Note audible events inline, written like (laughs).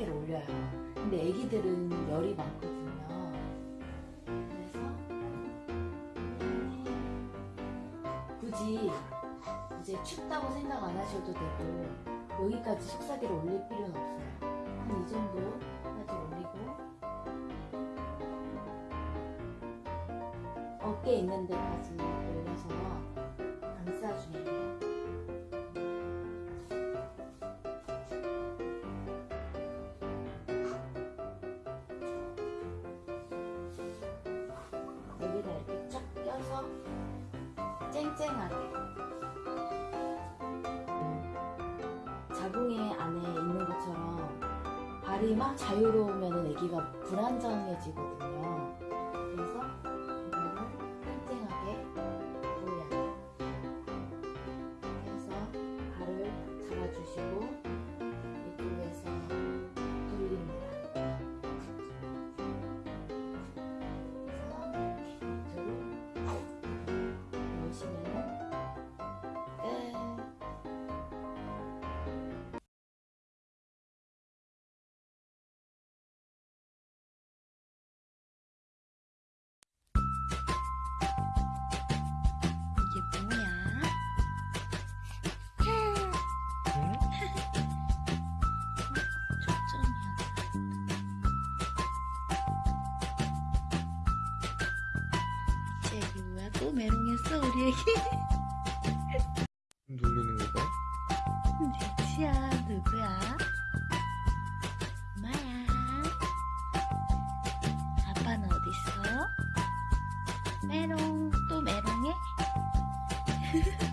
속삭이를 올려요. 근데 애기들은 열이 많거든요. 그래서 굳이 이제 춥다고 생각 안 하셔도 되고 여기까지 속삭이를 올릴 필요는 없어요. 한 이 정도까지 올리고 어깨 있는 데까지 올려서 감싸주세 쨍쨍하게 자궁의 안에 있는 것처럼 발이 막 자유로우면 애기가 불안정해지거든요. 그래서 또 메롱했어 우리 애기? (laughs) 놀리는 거가? 대치야 누구야? 엄마야 아빠는 어딨어? 메롱 또 메롱해? (laughs)